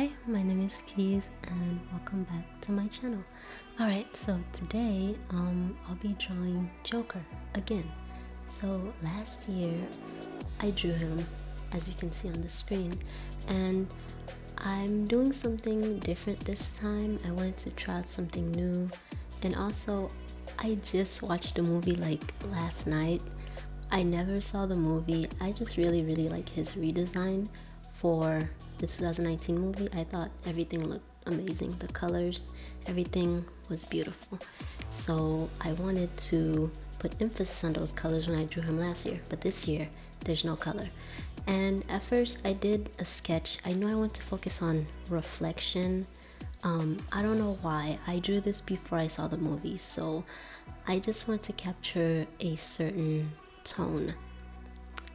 Hi, my name is Keys and welcome back to my channel. Alright, so today um, I'll be drawing Joker again. So last year I drew him as you can see on the screen and I'm doing something different this time. I wanted to try out something new and also I just watched the movie like last night. I never saw the movie. I just really really like his redesign for the 2019 movie. I thought everything looked amazing. The colors, everything was beautiful. So I wanted to put emphasis on those colors when I drew him last year, but this year there's no color. And at first I did a sketch. I know I want to focus on reflection. Um, I don't know why. I drew this before I saw the movie, so I just want to capture a certain tone.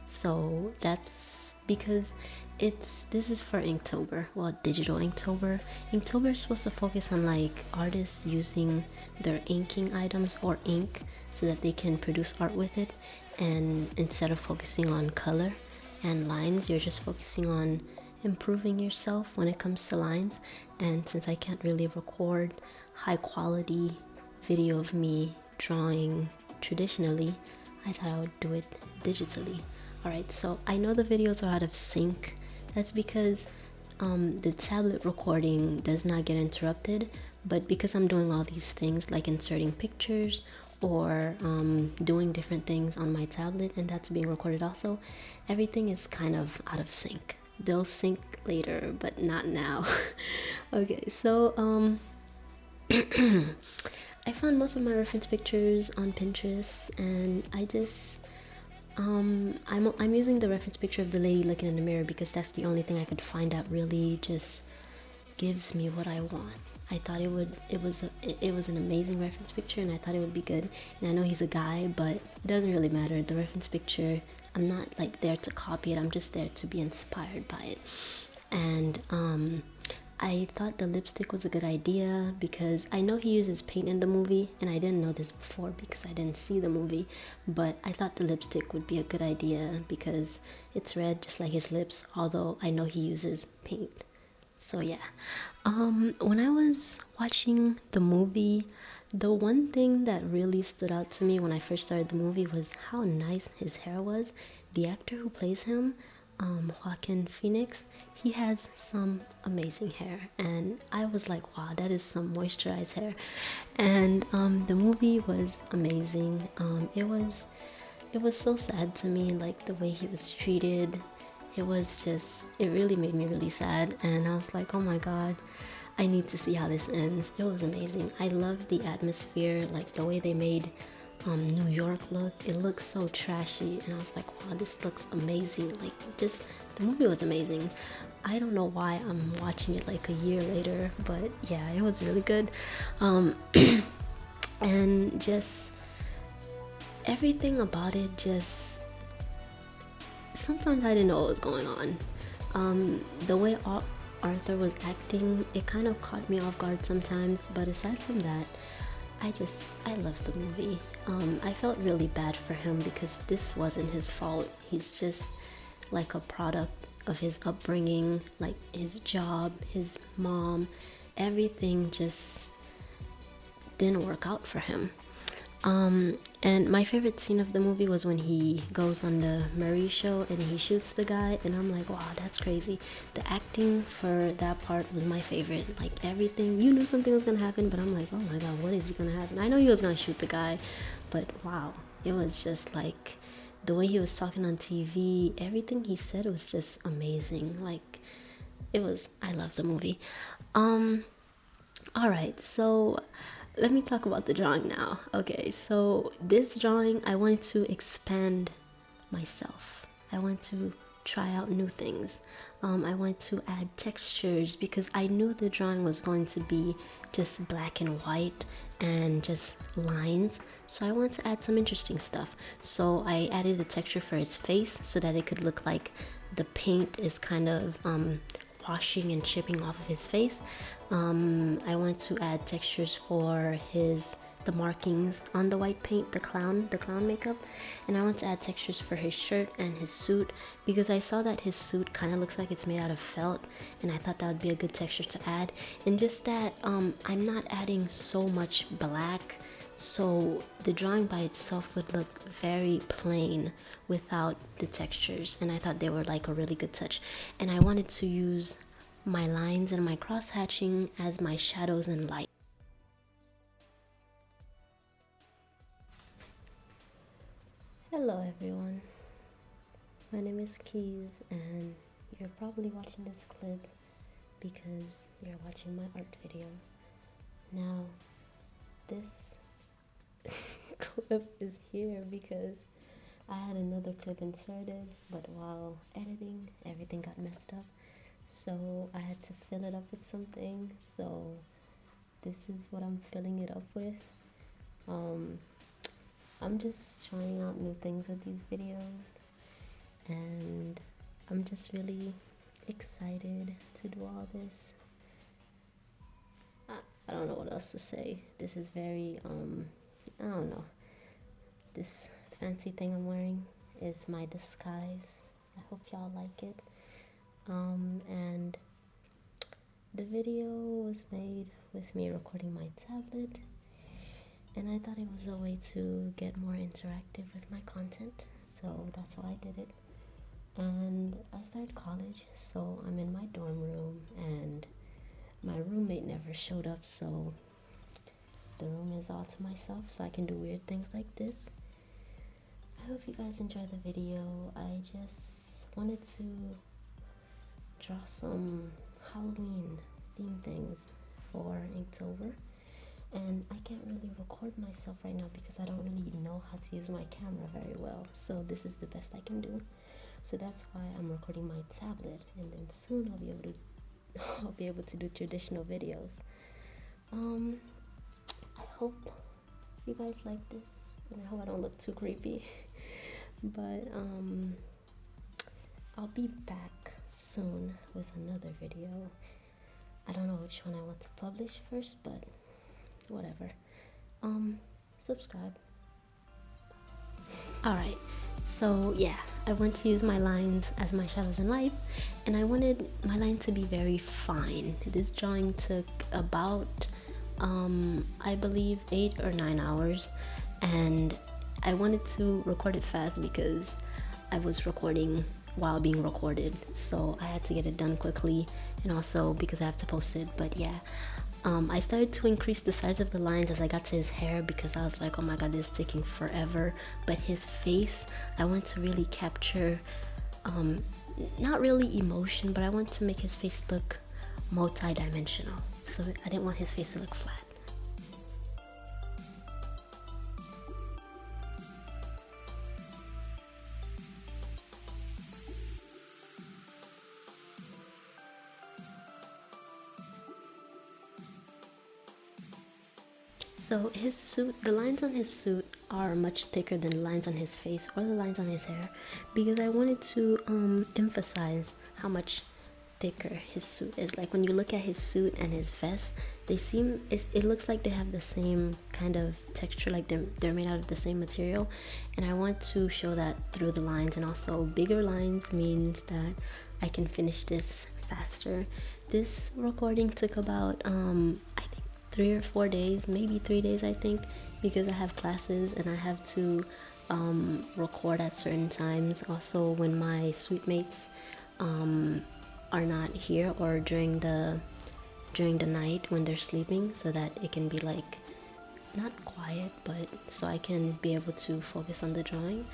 So that's because it's this is for Inktober, well digital Inktober. Inktober is supposed to focus on like artists using their inking items or ink so that they can produce art with it. And instead of focusing on color and lines you're just focusing on improving yourself when it comes to lines. And since I can't really record high quality video of me drawing traditionally I thought I would do it digitally. Alright so I know the videos are out of sync that's because um, the tablet recording does not get interrupted but because I'm doing all these things like inserting pictures or um, doing different things on my tablet and that's being recorded also everything is kind of out of sync. They'll sync later but not now. Okay so um I found most of my reference pictures on Pinterest and I just um I'm, I'm using the reference picture of the lady looking in the mirror because that's the only thing I could find that really just gives me what I want. I thought it would it was a, it, it was an amazing reference picture and I thought it would be good. And I know he's a guy but it doesn't really matter. The reference picture I'm not like there to copy it. I'm just there to be inspired by it. And um I thought the lipstick was a good idea because I know he uses paint in the movie and I didn't know this before because I didn't see the movie but I thought the lipstick would be a good idea because it's red just like his lips although I know he uses paint. So yeah. Um when i was watching the movie the one thing that really stood out to me when i first started the movie was how nice his hair was. The actor who plays him um joaquin phoenix he has some amazing hair and i was like wow that is some moisturized hair. And um the movie was amazing. Um it was it was so sad to me like the way he was treated. It was just it really made me really sad and i was like oh my god i need to see how this ends. It was amazing. I love the atmosphere like the way they made um, new york look. It looks so trashy and i was like wow this looks amazing. Like just the movie was amazing i don't know why i'm watching it like a year later but yeah it was really good um, and just everything about it just sometimes I didn't know what was going on. Um, the way Arthur was acting, it kind of caught me off guard sometimes, but aside from that, I just, I love the movie. Um, I felt really bad for him because this wasn't his fault. He's just like a product of his upbringing, like his job, his mom, everything just didn't work out for him. Um, and my favorite scene of the movie was when he goes on the Murray show and he shoots the guy, and I'm like, wow, that's crazy. The acting for that part was my favorite. Like everything, you knew something was gonna happen, but I'm like, oh my god, what is gonna happen? I know he was gonna shoot the guy, but wow, it was just like the way he was talking on TV, everything he said was just amazing. Like it was, I love the movie. Um, all right, so let me talk about the drawing now. Okay, so this drawing, I wanted to expand myself. I want to try out new things. Um, I want to add textures because I knew the drawing was going to be just black and white and just lines. So I want to add some interesting stuff. So I added a texture for his face so that it could look like the paint is kind of um, washing and chipping off of his face. Um, I want to add textures for his the markings on the white paint, the clown, the clown makeup. And I want to add textures for his shirt and his suit because I saw that his suit kind of looks like it's made out of felt and I thought that would be a good texture to add. And just that um, I'm not adding so much black so the drawing by itself would look very plain without the textures and I thought they were like a really good touch and I wanted to use my lines and my cross hatching as my shadows and light. Hello everyone, my name is Keys and you're probably watching this clip because you're watching my art video. Now, this clip is here because I had another clip inserted, but while editing, everything got messed up. So I had to fill it up with something. So this is what I'm filling it up with. Um, I'm just trying out new things with these videos, and I'm just really excited to do all this. I, I don't know what else to say. This is very um I don't know. This fancy thing I'm wearing is my disguise. I hope y'all like it. Um, and the video was made with me recording my tablet. And I thought it was a way to get more interactive with my content. So that's why I did it. And I started college, so I'm in my dorm room and my roommate never showed up, so the room is all to myself so I can do weird things like this. I hope you guys enjoy the video. I just wanted to draw some Halloween theme things for Inktober and I can't really record myself right now because I don't really know how to use my camera very well. So this is the best I can do. So that's why I'm recording my tablet and then soon I'll be able to I'll be able to do traditional videos. Um I hope you guys like this and I hope I don't look too creepy. But um I'll be back soon with another video. I don't know which one I want to publish first but whatever. Um subscribe. Alright so yeah I want to use my lines as my shadows in life and I wanted my line to be very fine. This drawing took about um, I believe eight or nine hours and I wanted to record it fast because I was recording while being recorded so I had to get it done quickly and also because I have to post it but yeah um, I started to increase the size of the lines as I got to his hair because I was like oh my god this is taking forever but his face I want to really capture um, not really emotion but I want to make his face look multi-dimensional so I didn't want his face to look flat. So his suit, the lines on his suit are much thicker than the lines on his face or the lines on his hair because I wanted to um, emphasize how much thicker his suit is. Like when you look at his suit and his vest they seem it looks like they have the same kind of texture like they're, they're made out of the same material. And i want to show that through the lines. And also bigger lines means that i can finish this faster. This recording took about um i think three or four days maybe three days i think because i have classes and i have to um, record at certain times. Also when my suite mates um, are not here or during the during the night when they're sleeping so that it can be like not quiet but so I can be able to focus on the drawing.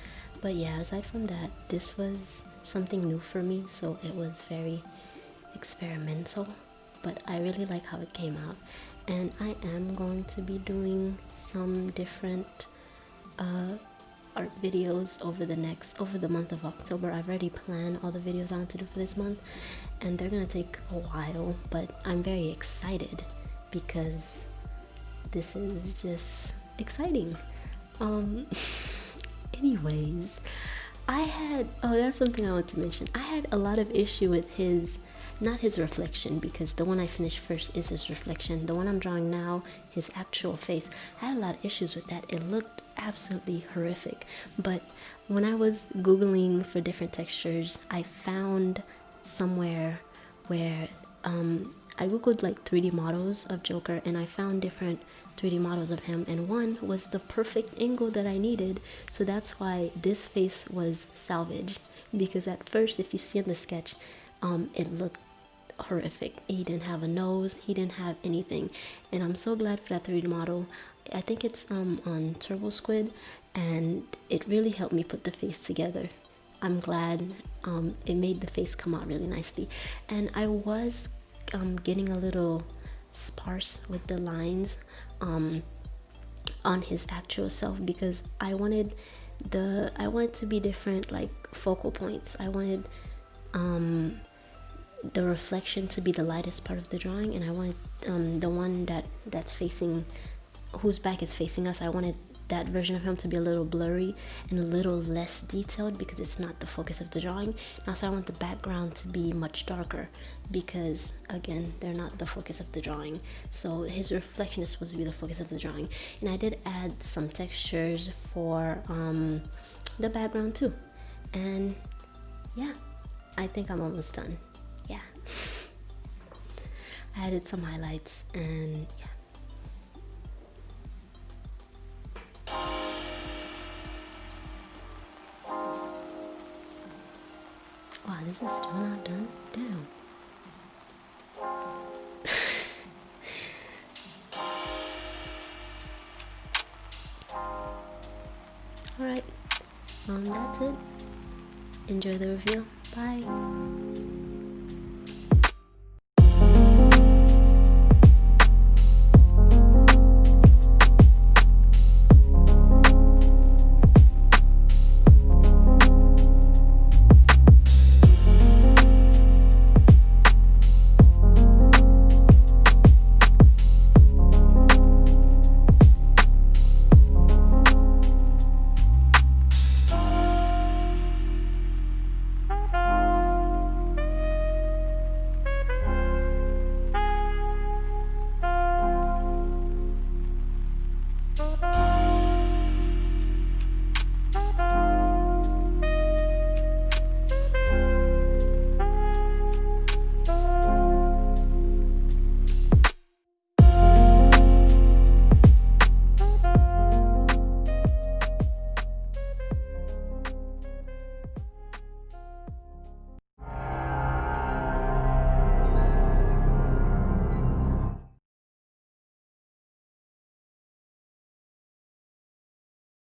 But yeah aside from that this was something new for me so it was very experimental but I really like how it came out and I am going to be doing some different uh, art videos over the next over the month of October. I've already planned all the videos I want to do for this month and they're gonna take a while but I'm very excited because this is just exciting. Um anyways, I had oh that's something I want to mention. I had a lot of issue with his not his reflection because the one I finished first is his reflection. The one I'm drawing now, his actual face. I had a lot of issues with that. It looked absolutely horrific. But when I was googling for different textures, I found somewhere where um, I googled like 3D models of Joker and I found different 3D models of him and one was the perfect angle that I needed. So that's why this face was salvaged because at first if you see in the sketch um, it looked horrific. He didn't have a nose, he didn't have anything. And I'm so glad for that 3D model. I think it's um, on Turbo Squid and it really helped me put the face together. I'm glad um, it made the face come out really nicely. And I was um, getting a little sparse with the lines um, on his actual self because I wanted the I wanted to be different like focal points. I wanted um, the reflection to be the lightest part of the drawing and I wanted um, the one that that's facing whose back is facing us I wanted that version of him to be a little blurry and a little less detailed because it's not the focus of the drawing. And also I want the background to be much darker because again they're not the focus of the drawing. So his reflection is supposed to be the focus of the drawing. And I did add some textures for um, the background too. And yeah I think I'm almost done I added some highlights and yeah Wow, this is still not done? Damn. Alright, um, that's it. Enjoy the review. Bye.